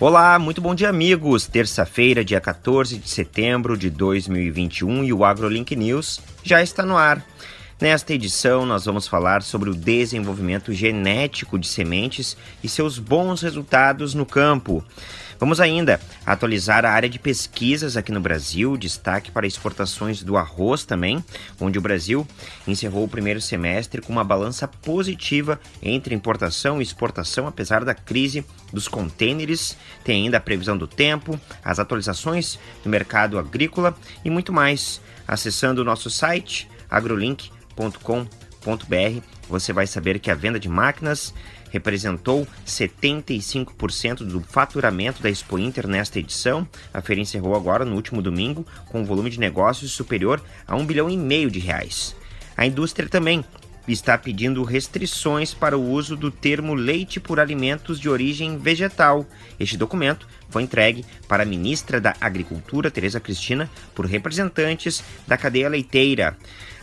Olá, muito bom dia, amigos. Terça-feira, dia 14 de setembro de 2021 e o AgroLink News já está no ar. Nesta edição, nós vamos falar sobre o desenvolvimento genético de sementes e seus bons resultados no campo. Vamos ainda atualizar a área de pesquisas aqui no Brasil, destaque para exportações do arroz também, onde o Brasil encerrou o primeiro semestre com uma balança positiva entre importação e exportação, apesar da crise dos contêineres. Tem ainda a previsão do tempo, as atualizações do mercado agrícola e muito mais. Acessando o nosso site agrolink.com.br, você vai saber que a venda de máquinas representou 75% do faturamento da Expo Inter nesta edição. A feira encerrou agora no último domingo com um volume de negócios superior a um bilhão e meio de reais. A indústria também está pedindo restrições para o uso do termo leite por alimentos de origem vegetal. Este documento foi entregue para a ministra da Agricultura, Tereza Cristina, por representantes da cadeia leiteira.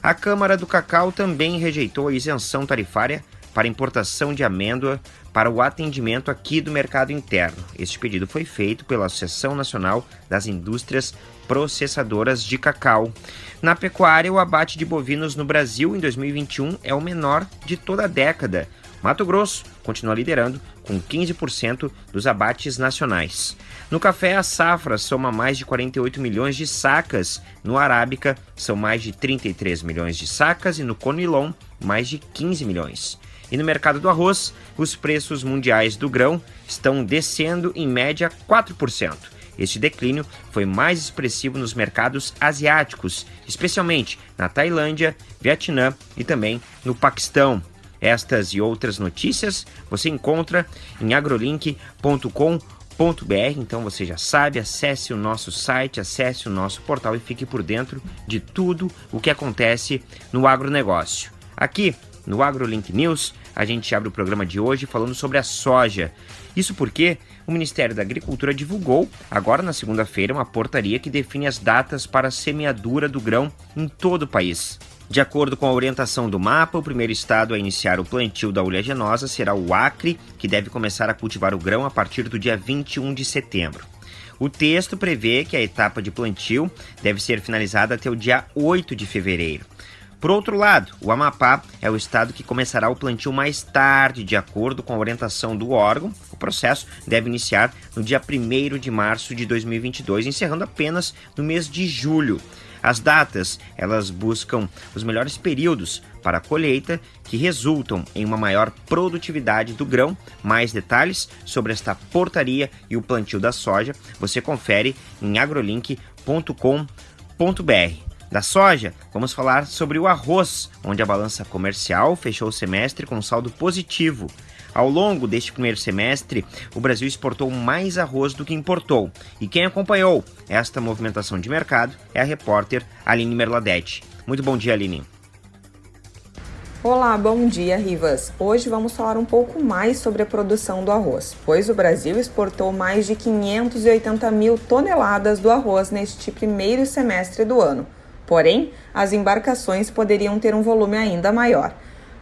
A Câmara do Cacau também rejeitou a isenção tarifária para importação de amêndoa para o atendimento aqui do mercado interno. Este pedido foi feito pela Associação Nacional das Indústrias Processadoras de Cacau. Na pecuária, o abate de bovinos no Brasil em 2021 é o menor de toda a década. Mato Grosso continua liderando com 15% dos abates nacionais. No café, a safra soma mais de 48 milhões de sacas, no arábica são mais de 33 milhões de sacas e no conilon mais de 15 milhões. E no mercado do arroz, os preços mundiais do grão estão descendo em média 4%. Este declínio foi mais expressivo nos mercados asiáticos, especialmente na Tailândia, Vietnã e também no Paquistão. Estas e outras notícias você encontra em agrolink.com.br. Então você já sabe, acesse o nosso site, acesse o nosso portal e fique por dentro de tudo o que acontece no agronegócio. Aqui no AgroLink News, a gente abre o programa de hoje falando sobre a soja. Isso porque o Ministério da Agricultura divulgou, agora na segunda-feira, uma portaria que define as datas para a semeadura do grão em todo o país. De acordo com a orientação do mapa, o primeiro estado a iniciar o plantio da oleaginosa será o Acre, que deve começar a cultivar o grão a partir do dia 21 de setembro. O texto prevê que a etapa de plantio deve ser finalizada até o dia 8 de fevereiro. Por outro lado, o Amapá é o estado que começará o plantio mais tarde, de acordo com a orientação do órgão. O processo deve iniciar no dia 1 de março de 2022, encerrando apenas no mês de julho. As datas, elas buscam os melhores períodos para a colheita, que resultam em uma maior produtividade do grão. Mais detalhes sobre esta portaria e o plantio da soja, você confere em agrolink.com.br. Da soja, vamos falar sobre o arroz, onde a balança comercial fechou o semestre com saldo positivo. Ao longo deste primeiro semestre, o Brasil exportou mais arroz do que importou. E quem acompanhou esta movimentação de mercado é a repórter Aline Merladete. Muito bom dia, Aline. Olá, bom dia, Rivas. Hoje vamos falar um pouco mais sobre a produção do arroz, pois o Brasil exportou mais de 580 mil toneladas do arroz neste primeiro semestre do ano Porém, as embarcações poderiam ter um volume ainda maior.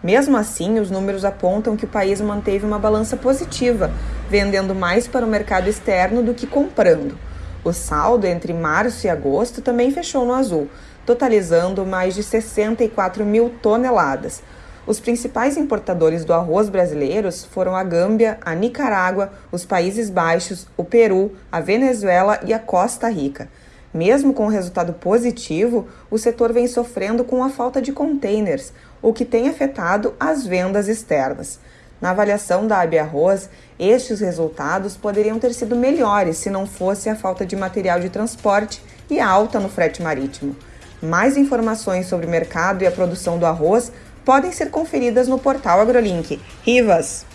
Mesmo assim, os números apontam que o país manteve uma balança positiva, vendendo mais para o mercado externo do que comprando. O saldo entre março e agosto também fechou no azul, totalizando mais de 64 mil toneladas. Os principais importadores do arroz brasileiros foram a Gâmbia, a Nicarágua, os Países Baixos, o Peru, a Venezuela e a Costa Rica. Mesmo com o resultado positivo, o setor vem sofrendo com a falta de containers, o que tem afetado as vendas externas. Na avaliação da AB Arroz, estes resultados poderiam ter sido melhores se não fosse a falta de material de transporte e a alta no frete marítimo. Mais informações sobre o mercado e a produção do arroz podem ser conferidas no portal AgroLink. Rivas!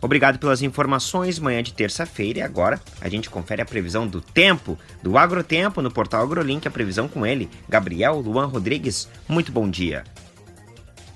Obrigado pelas informações. Manhã de terça-feira e agora a gente confere a previsão do tempo do Agrotempo no portal AgroLink. A previsão com ele, Gabriel Luan Rodrigues. Muito bom dia.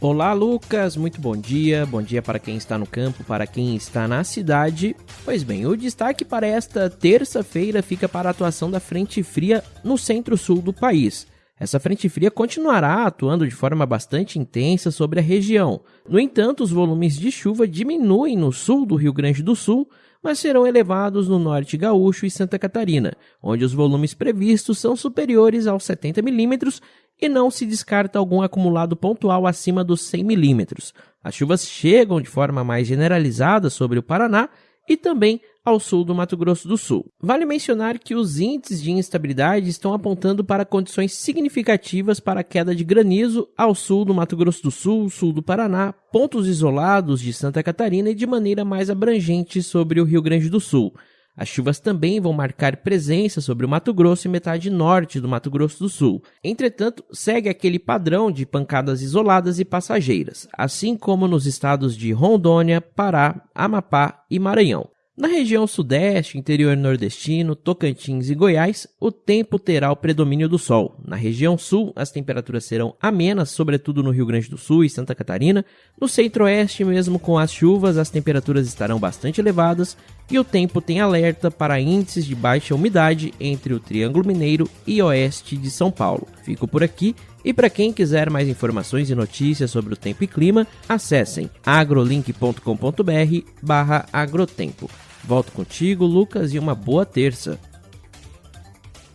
Olá, Lucas. Muito bom dia. Bom dia para quem está no campo, para quem está na cidade. Pois bem, o destaque para esta terça-feira fica para a atuação da frente fria no centro-sul do país. Essa frente fria continuará atuando de forma bastante intensa sobre a região. No entanto, os volumes de chuva diminuem no sul do Rio Grande do Sul, mas serão elevados no norte gaúcho e Santa Catarina, onde os volumes previstos são superiores aos 70 milímetros e não se descarta algum acumulado pontual acima dos 100 milímetros. As chuvas chegam de forma mais generalizada sobre o Paraná e também ao sul do Mato Grosso do Sul. Vale mencionar que os índices de instabilidade estão apontando para condições significativas para queda de granizo ao sul do Mato Grosso do Sul, sul do Paraná, pontos isolados de Santa Catarina e de maneira mais abrangente sobre o Rio Grande do Sul. As chuvas também vão marcar presença sobre o Mato Grosso e metade norte do Mato Grosso do Sul. Entretanto, segue aquele padrão de pancadas isoladas e passageiras, assim como nos estados de Rondônia, Pará, Amapá e Maranhão. Na região sudeste, interior nordestino, Tocantins e Goiás, o tempo terá o predomínio do sol. Na região sul, as temperaturas serão amenas, sobretudo no Rio Grande do Sul e Santa Catarina. No centro-oeste, mesmo com as chuvas, as temperaturas estarão bastante elevadas e o tempo tem alerta para índices de baixa umidade entre o Triângulo Mineiro e oeste de São Paulo. Fico por aqui e para quem quiser mais informações e notícias sobre o tempo e clima, acessem agrolink.com.br/agrotempo. Volto contigo, Lucas, e uma boa terça.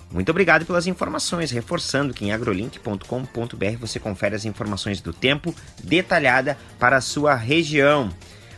Muito obrigado pelas informações, reforçando que em agrolink.com.br você confere as informações do tempo detalhada para a sua região.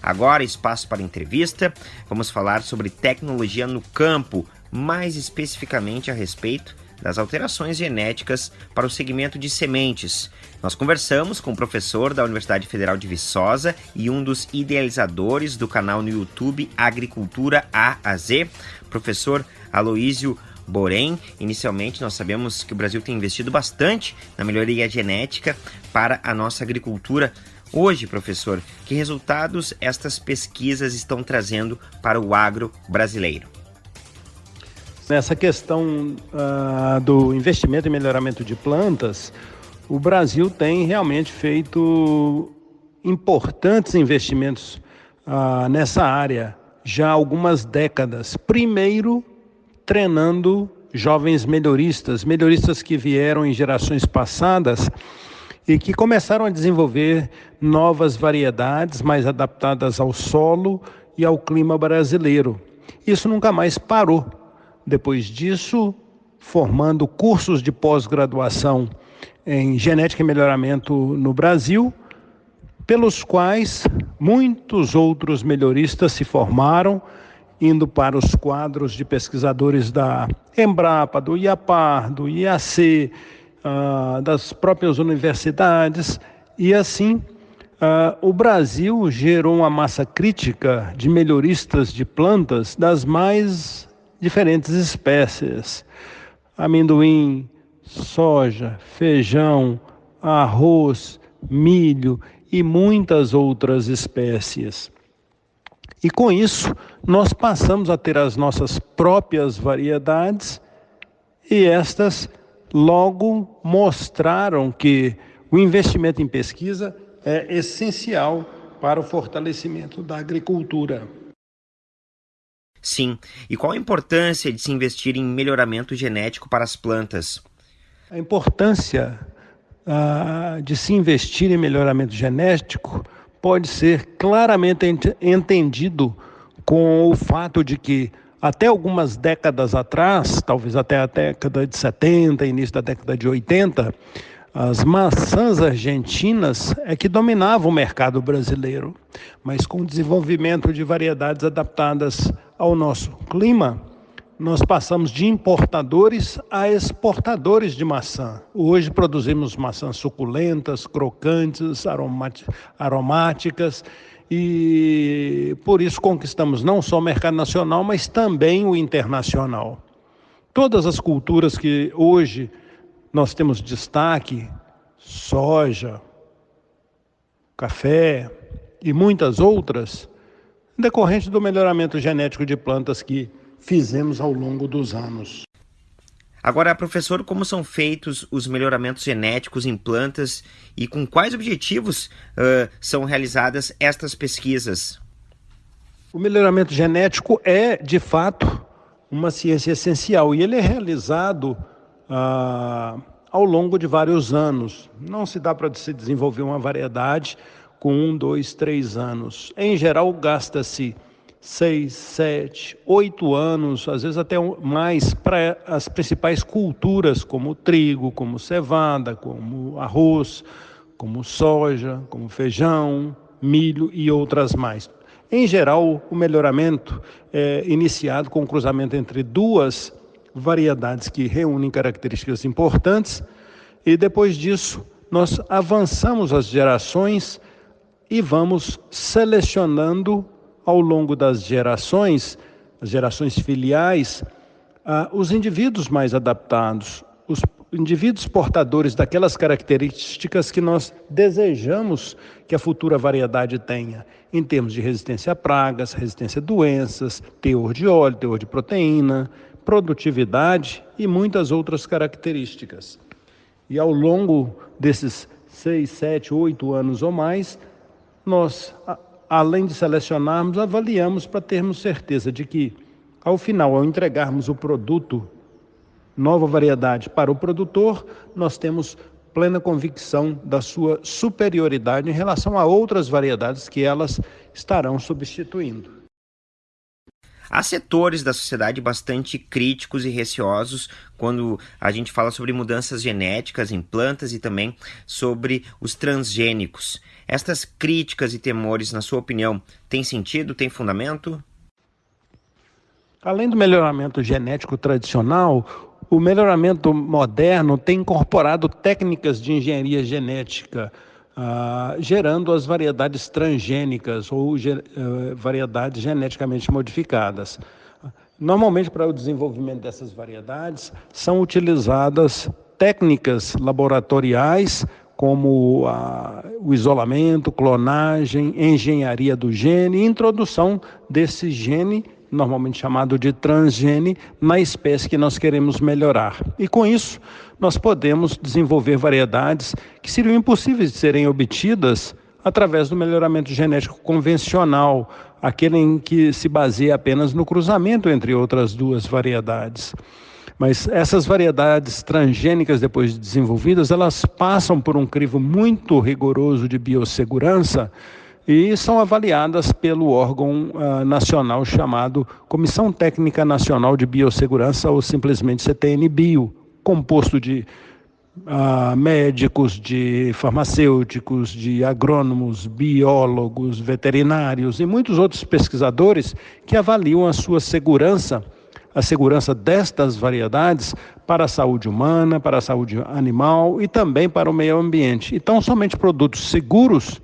Agora, espaço para entrevista. Vamos falar sobre tecnologia no campo, mais especificamente a respeito das alterações genéticas para o segmento de sementes. Nós conversamos com o professor da Universidade Federal de Viçosa e um dos idealizadores do canal no YouTube Agricultura A a Z, professor Aloísio Borém, inicialmente nós sabemos que o Brasil tem investido bastante na melhoria genética para a nossa agricultura. Hoje, professor, que resultados estas pesquisas estão trazendo para o agro brasileiro? Nessa questão uh, do investimento em melhoramento de plantas, o Brasil tem realmente feito importantes investimentos uh, nessa área já há algumas décadas. Primeiro, treinando jovens melhoristas, melhoristas que vieram em gerações passadas e que começaram a desenvolver novas variedades mais adaptadas ao solo e ao clima brasileiro. Isso nunca mais parou. Depois disso, formando cursos de pós-graduação em genética e melhoramento no Brasil, pelos quais muitos outros melhoristas se formaram, indo para os quadros de pesquisadores da Embrapa, do IAPAR, do IAC, uh, das próprias universidades, e assim uh, o Brasil gerou uma massa crítica de melhoristas de plantas das mais diferentes espécies: amendoim, soja, feijão, arroz, milho e muitas outras espécies. E com isso, nós passamos a ter as nossas próprias variedades e estas logo mostraram que o investimento em pesquisa é essencial para o fortalecimento da agricultura. Sim. E qual a importância de se investir em melhoramento genético para as plantas? A importância uh, de se investir em melhoramento genético pode ser claramente ent entendido com o fato de que até algumas décadas atrás, talvez até a década de 70, início da década de 80, as maçãs argentinas é que dominavam o mercado brasileiro, mas com o desenvolvimento de variedades adaptadas ao nosso clima, nós passamos de importadores a exportadores de maçã. Hoje produzimos maçãs suculentas, crocantes, aromáticas e por isso conquistamos não só o mercado nacional, mas também o internacional. Todas as culturas que hoje nós temos destaque soja, café e muitas outras, decorrente do melhoramento genético de plantas que fizemos ao longo dos anos. Agora, professor, como são feitos os melhoramentos genéticos em plantas e com quais objetivos uh, são realizadas estas pesquisas? O melhoramento genético é, de fato, uma ciência essencial e ele é realizado ah, ao longo de vários anos. Não se dá para se desenvolver uma variedade com um, dois, três anos. Em geral, gasta-se seis, sete, oito anos, às vezes até mais, para as principais culturas, como trigo, como cevada, como arroz, como soja, como feijão, milho e outras mais. Em geral, o melhoramento é iniciado com o cruzamento entre duas variedades que reúnem características importantes, e depois disso, nós avançamos as gerações e vamos selecionando ao longo das gerações, as gerações filiais, ah, os indivíduos mais adaptados, os indivíduos portadores daquelas características que nós desejamos que a futura variedade tenha, em termos de resistência a pragas, resistência a doenças, teor de óleo, teor de proteína, produtividade e muitas outras características. E ao longo desses seis, sete, oito anos ou mais, nós, além de selecionarmos, avaliamos para termos certeza de que, ao final, ao entregarmos o produto, nova variedade para o produtor, nós temos plena convicção da sua superioridade em relação a outras variedades que elas estarão substituindo. Há setores da sociedade bastante críticos e receosos quando a gente fala sobre mudanças genéticas em plantas e também sobre os transgênicos. Estas críticas e temores, na sua opinião, têm sentido, têm fundamento? Além do melhoramento genético tradicional, o melhoramento moderno tem incorporado técnicas de engenharia genética ah, gerando as variedades transgênicas ou uh, variedades geneticamente modificadas. Normalmente, para o desenvolvimento dessas variedades, são utilizadas técnicas laboratoriais como a, o isolamento, clonagem, engenharia do gene, introdução desse gene normalmente chamado de transgene, na espécie que nós queremos melhorar. E com isso, nós podemos desenvolver variedades que seriam impossíveis de serem obtidas através do melhoramento genético convencional, aquele em que se baseia apenas no cruzamento entre outras duas variedades. Mas essas variedades transgênicas, depois de desenvolvidas, elas passam por um crivo muito rigoroso de biossegurança e são avaliadas pelo órgão uh, nacional chamado Comissão Técnica Nacional de Biossegurança, ou simplesmente CTN-Bio, composto de uh, médicos, de farmacêuticos, de agrônomos, biólogos, veterinários e muitos outros pesquisadores que avaliam a sua segurança a segurança destas variedades para a saúde humana, para a saúde animal e também para o meio ambiente. Então, somente produtos seguros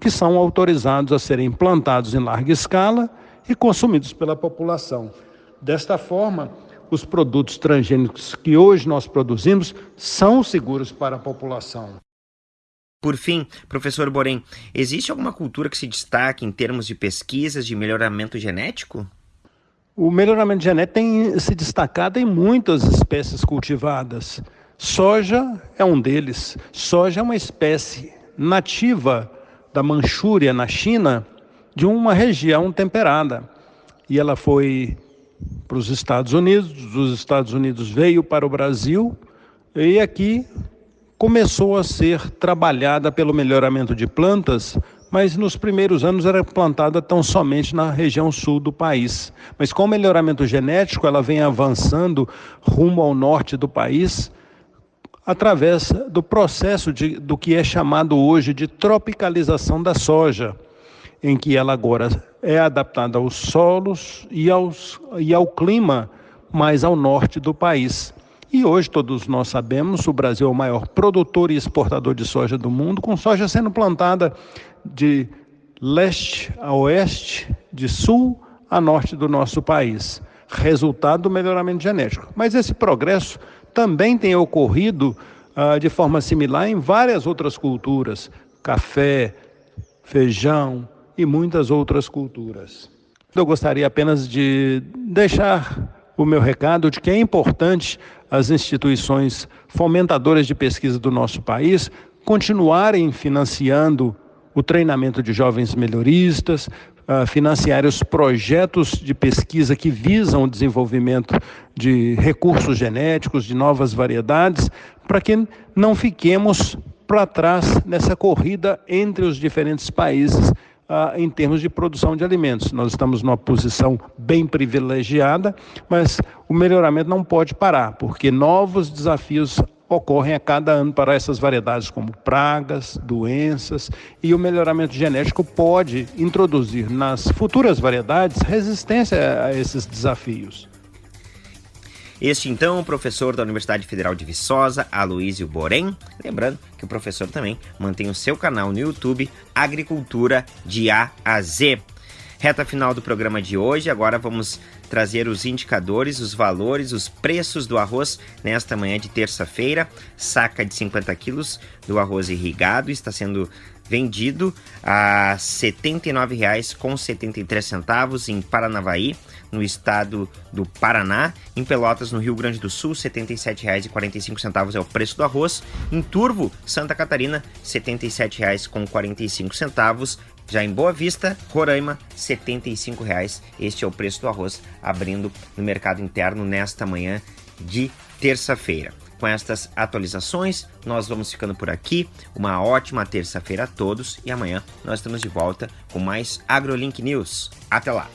que são autorizados a serem plantados em larga escala e consumidos pela população. Desta forma, os produtos transgênicos que hoje nós produzimos são seguros para a população. Por fim, professor Borém, existe alguma cultura que se destaque em termos de pesquisas de melhoramento genético? O melhoramento genético tem se destacado em muitas espécies cultivadas. Soja é um deles. Soja é uma espécie nativa da Manchúria, na China, de uma região temperada. E ela foi para os Estados Unidos, dos Estados Unidos veio para o Brasil e aqui começou a ser trabalhada pelo melhoramento de plantas, mas nos primeiros anos era plantada tão somente na região sul do país. Mas com o melhoramento genético, ela vem avançando rumo ao norte do país, através do processo de, do que é chamado hoje de tropicalização da soja, em que ela agora é adaptada aos solos e, aos, e ao clima mais ao norte do país. E hoje todos nós sabemos, o Brasil é o maior produtor e exportador de soja do mundo, com soja sendo plantada de leste a oeste, de sul a norte do nosso país, resultado do melhoramento genético. Mas esse progresso também tem ocorrido ah, de forma similar em várias outras culturas, café, feijão e muitas outras culturas. Eu gostaria apenas de deixar o meu recado de que é importante as instituições fomentadoras de pesquisa do nosso país continuarem financiando o treinamento de jovens melhoristas, uh, financiar os projetos de pesquisa que visam o desenvolvimento de recursos genéticos, de novas variedades, para que não fiquemos para trás nessa corrida entre os diferentes países ah, em termos de produção de alimentos. Nós estamos numa posição bem privilegiada, mas o melhoramento não pode parar, porque novos desafios ocorrem a cada ano para essas variedades, como pragas, doenças, e o melhoramento genético pode introduzir nas futuras variedades resistência a esses desafios. Este então, o professor da Universidade Federal de Viçosa, Aloísio Borém. Lembrando que o professor também mantém o seu canal no YouTube, Agricultura de A a Z. Reta final do programa de hoje, agora vamos trazer os indicadores, os valores, os preços do arroz nesta manhã de terça-feira. Saca de 50 quilos do arroz irrigado está sendo vendido a R$ 79,73 em Paranavaí, no estado do Paraná. Em Pelotas, no Rio Grande do Sul, R$ 77,45 é o preço do arroz. Em Turvo, Santa Catarina, R$ 77,45. Já em Boa Vista, Roraima, R$ 75,00. Este é o preço do arroz abrindo no mercado interno nesta manhã de terça-feira. Com estas atualizações, nós vamos ficando por aqui. Uma ótima terça-feira a todos e amanhã nós estamos de volta com mais AgroLink News. Até lá!